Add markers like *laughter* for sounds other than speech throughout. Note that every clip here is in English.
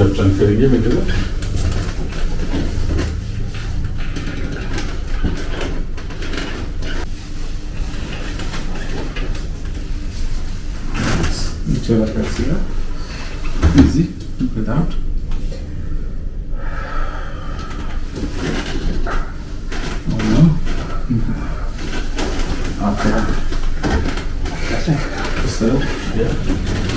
Özcan Köyü'nü müdürü. Nicola Garcia. Easy, without. Oh no. Okay. That's it. So, yeah.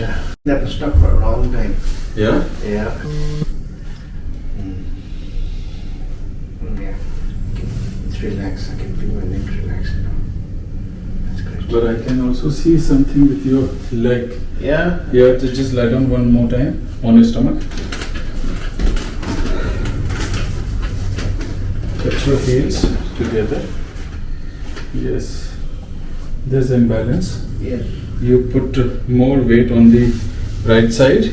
Now you That's can. That was stuck for a long time. Yeah? Yeah. Mm. Yeah. It's relaxed. I can feel my neck relaxed now. That's great. But I can also see something with your leg. Yeah. You have to just lie down one more time on your stomach. Touch your heels together. Yes. There's imbalance. Yes. You put more weight on the right side.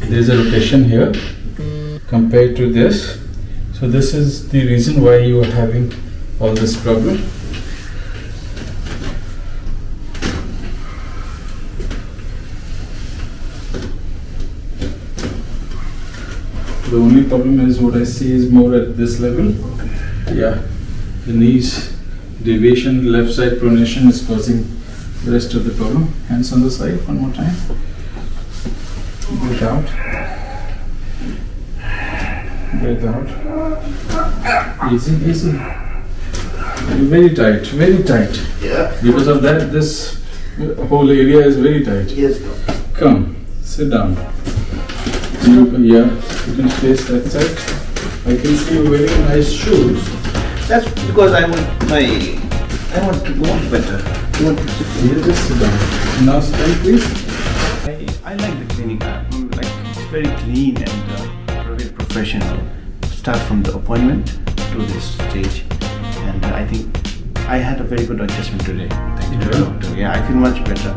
There's a rotation here compared to this. So this is the reason why you are having all this problem. The only problem is what I see is more at this level. Yeah, the knees deviation, left side pronation is causing the rest of the problem. Hands on the side, one more time. Breathe out. Breathe out. Easy, easy. Very tight, very tight. Yeah. Because of that, this whole area is very tight. Yes, doctor. Come, sit down. You, yeah, you can face that side. I can see you wearing nice shoes. That's because I want my. I want to walk better. I want to sit. You just sit down. Now stand, please. I, I like the clinic. I'm like it's very clean and uh, very professional. Start from the appointment to this stage, and uh, I think I had a very good adjustment today. Thank you, to the Yeah. doctor. Yeah, I feel much better.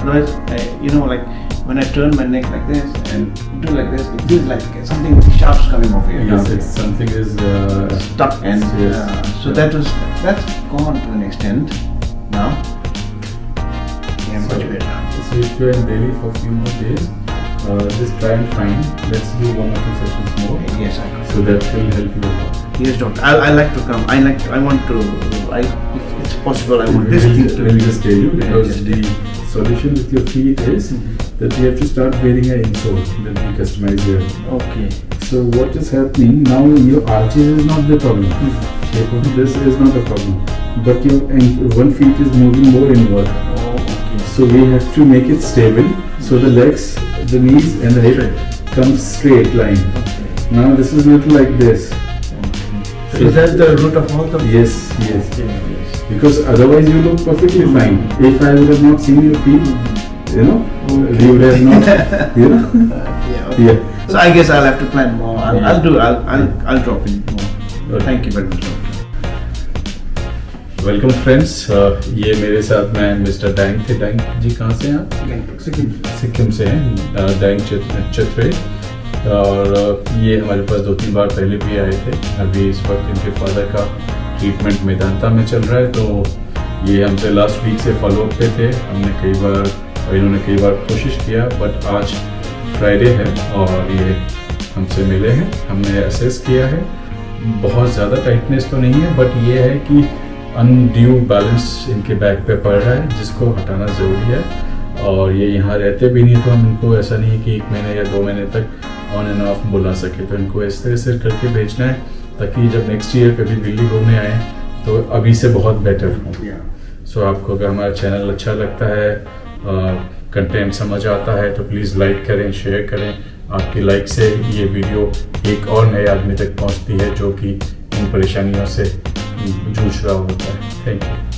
Otherwise, I, you know, like when I turn my neck like this and do like this, it feels like something sharp's coming off here. Yes, it's something is uh, stuck and Yes. uh, so that was that's gone to an extent now. Yeah, much So- better. So if you are in Delhi for a few more days, uh, just try and find. Let's do one or two sessions more. Yes, I could. So that will help you a lot. Yes, doctor. I, I like to come. I like. I want to. I, if it's possible, I want this thing just- to. let me just tell you because the solution with your feet is that we have to start wearing an insole that we customize here. Okay. So what is happening now? Your arches is not the problem. Shape of this is not a problem, but your one feet is moving more inward. Oh, okay. So we have to make it stable. So the legs, the knees, and the hip come straight line. Okay. Now this is not like this. So is that the root of all the? Yes, yes. Okay, yes. Because otherwise you look perfectly fine. If I would have not seen your feet, you know, we would have not, you know. *laughs* Uh, Yeah. Okay. Yeah. So I guess I'll have to plan more. I'll, Yeah. I'll do. I'll, I'll, I'll drop in more. Okay. Thank you very much, welcome friends ये मेरे साथ मैं mister Dang थे Dang ji कहाँ से हैं आप सिक्किम से हैं डैंग चित- चित्रे और ये हमारे पास दो तीन बार पहले भी आए थे अभी इस वक्त इनके फादर का ट्रीटमेंट मेदांता में चल रहा है तो ये हमसे लास्ट वीक से फॉलो अप पे थे हमने कई बार और इन्होंने कई बार कोशिश किया बट आज फ्राइडे है और ये हमसे मिले हैं। हमने असेस किया है। बहुत ज़्यादा टाइटनेस तो नहीं है बट ये है कि अनड्यू बैलेंस इनके बैक पे पड़ रहा है जिसको हटाना ज़रूरी है। और ये यहाँ रहते भी नहीं तो हम इनको ऐसा नहीं है कि एक महीने या दो महीने तक ऑन एंड ऑफ़ बुला सके। तो इनको इस तरह से करके भेजना है ताकि जब नेक्स्ट ईयर कभी दिल्ली घूमने आए तो अभी से बहुत बेटर हो. सो आपको अगर हमारा चैनल अच्छा लगता है कंटेंट समझ आता है तो प्लीज़ लाइक करें शेयर करें। आपकी लाइक से ये वीडियो एक और नए आदमी तक पहुँचती है, जो कि इन परेशानियों से जूझ रहा होता है। Thank you